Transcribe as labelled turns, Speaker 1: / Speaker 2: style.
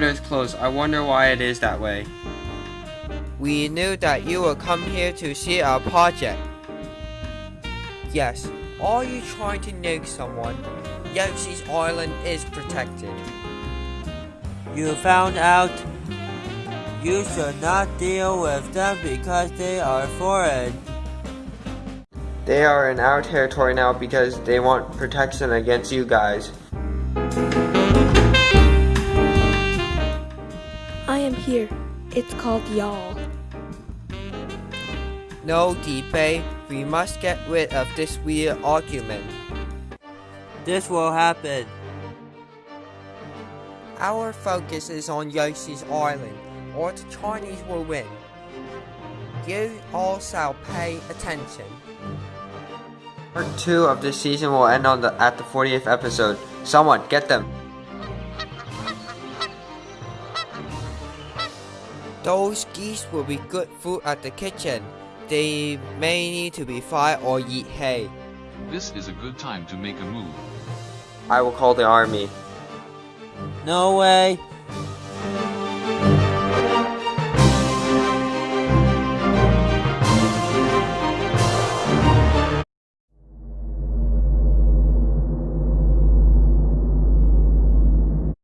Speaker 1: is closed. I wonder why it is that way.
Speaker 2: We knew that you would come here to see our project. Yes, are you trying to nuke someone? Yoshi's Island is protected.
Speaker 3: You found out you should not deal with them because they are foreign.
Speaker 1: They are in our territory now because they want protection against you guys.
Speaker 4: Am here. It's called y'all.
Speaker 2: No debate, we must get rid of this weird argument.
Speaker 3: This will happen.
Speaker 2: Our focus is on Yoshi's Island, or the Chinese will win. You all shall pay attention.
Speaker 1: Part 2 of this season will end on the at the 40th episode. Someone, get them!
Speaker 2: Those geese will be good food at the kitchen. They may need to be fried or eat hay.
Speaker 5: This is a good time to make a move.
Speaker 1: I will call the army.
Speaker 3: No way.